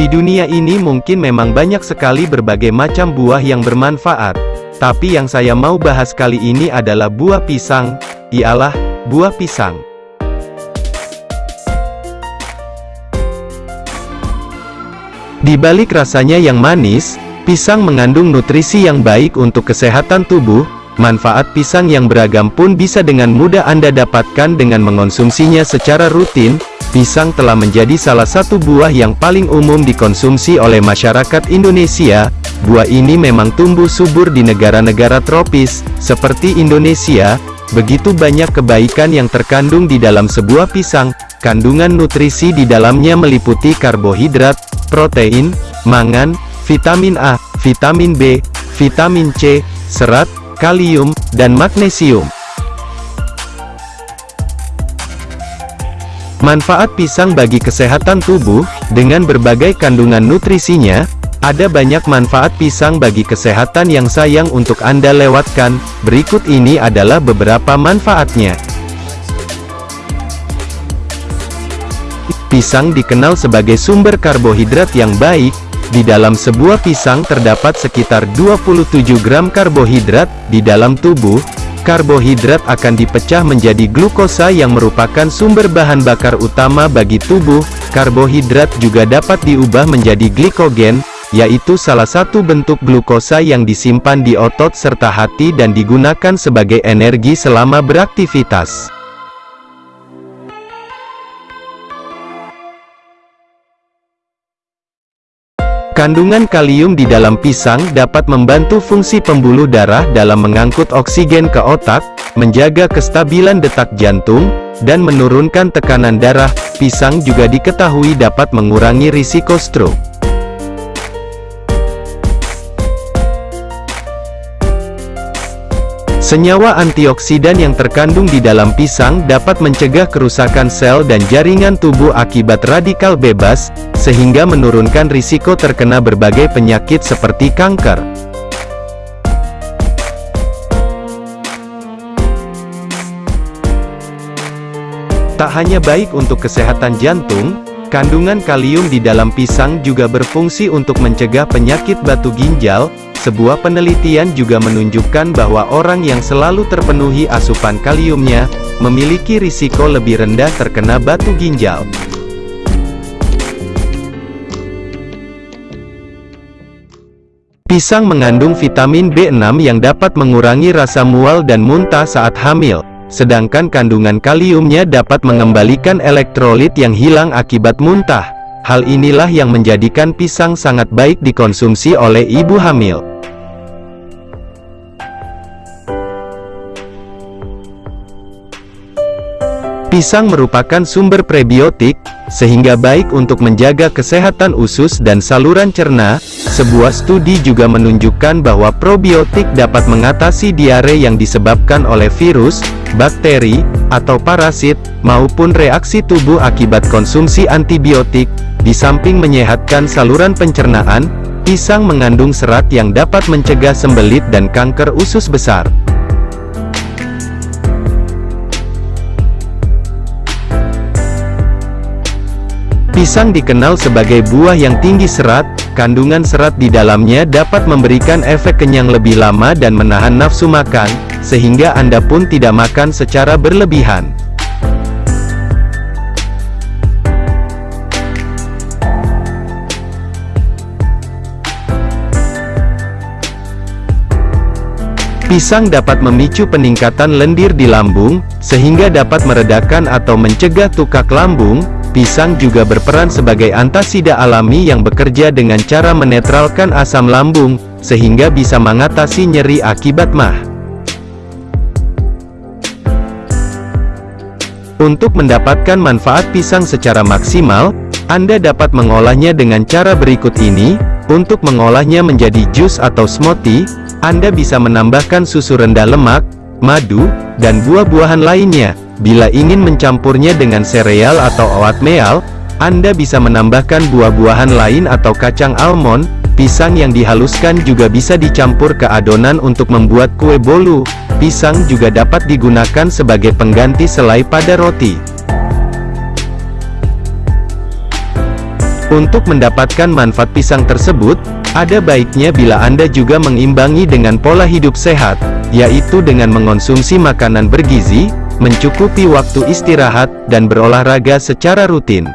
Di dunia ini mungkin memang banyak sekali berbagai macam buah yang bermanfaat. Tapi yang saya mau bahas kali ini adalah buah pisang, ialah, buah pisang. Di balik rasanya yang manis, pisang mengandung nutrisi yang baik untuk kesehatan tubuh, manfaat pisang yang beragam pun bisa dengan mudah Anda dapatkan dengan mengonsumsinya secara rutin, Pisang telah menjadi salah satu buah yang paling umum dikonsumsi oleh masyarakat Indonesia. Buah ini memang tumbuh subur di negara-negara tropis, seperti Indonesia. Begitu banyak kebaikan yang terkandung di dalam sebuah pisang. Kandungan nutrisi di dalamnya meliputi karbohidrat, protein, mangan, vitamin A, vitamin B, vitamin C, serat, kalium, dan magnesium. Manfaat pisang bagi kesehatan tubuh, dengan berbagai kandungan nutrisinya, ada banyak manfaat pisang bagi kesehatan yang sayang untuk Anda lewatkan, berikut ini adalah beberapa manfaatnya. Pisang dikenal sebagai sumber karbohidrat yang baik, di dalam sebuah pisang terdapat sekitar 27 gram karbohidrat, di dalam tubuh, karbohidrat akan dipecah menjadi glukosa yang merupakan sumber bahan bakar utama bagi tubuh. Karbohidrat juga dapat diubah menjadi glikogen, yaitu salah satu bentuk glukosa yang disimpan di otot serta hati dan digunakan sebagai energi selama beraktivitas. Kandungan kalium di dalam pisang dapat membantu fungsi pembuluh darah dalam mengangkut oksigen ke otak, menjaga kestabilan detak jantung, dan menurunkan tekanan darah. Pisang juga diketahui dapat mengurangi risiko stroke. Senyawa antioksidan yang terkandung di dalam pisang dapat mencegah kerusakan sel dan jaringan tubuh akibat radikal bebas, sehingga menurunkan risiko terkena berbagai penyakit seperti kanker. Tak hanya baik untuk kesehatan jantung, kandungan kalium di dalam pisang juga berfungsi untuk mencegah penyakit batu ginjal, sebuah penelitian juga menunjukkan bahwa orang yang selalu terpenuhi asupan kaliumnya, memiliki risiko lebih rendah terkena batu ginjal. Pisang mengandung vitamin B6 yang dapat mengurangi rasa mual dan muntah saat hamil, sedangkan kandungan kaliumnya dapat mengembalikan elektrolit yang hilang akibat muntah. Hal inilah yang menjadikan pisang sangat baik dikonsumsi oleh ibu hamil. Pisang merupakan sumber prebiotik, sehingga baik untuk menjaga kesehatan usus dan saluran cerna. Sebuah studi juga menunjukkan bahwa probiotik dapat mengatasi diare yang disebabkan oleh virus, bakteri, atau parasit, maupun reaksi tubuh akibat konsumsi antibiotik. Di samping menyehatkan saluran pencernaan, pisang mengandung serat yang dapat mencegah sembelit dan kanker usus besar. Pisang dikenal sebagai buah yang tinggi serat, kandungan serat di dalamnya dapat memberikan efek kenyang lebih lama dan menahan nafsu makan, sehingga Anda pun tidak makan secara berlebihan. Pisang dapat memicu peningkatan lendir di lambung, sehingga dapat meredakan atau mencegah tukak lambung, Pisang juga berperan sebagai antasida alami yang bekerja dengan cara menetralkan asam lambung, sehingga bisa mengatasi nyeri akibat mah. Untuk mendapatkan manfaat pisang secara maksimal, Anda dapat mengolahnya dengan cara berikut ini. Untuk mengolahnya menjadi jus atau smoothie, Anda bisa menambahkan susu rendah lemak, madu, dan buah-buahan lainnya. Bila ingin mencampurnya dengan sereal atau oatmeal, Anda bisa menambahkan buah-buahan lain atau kacang almond, pisang yang dihaluskan juga bisa dicampur ke adonan untuk membuat kue bolu. Pisang juga dapat digunakan sebagai pengganti selai pada roti. Untuk mendapatkan manfaat pisang tersebut, ada baiknya bila Anda juga mengimbangi dengan pola hidup sehat, yaitu dengan mengonsumsi makanan bergizi, mencukupi waktu istirahat, dan berolahraga secara rutin.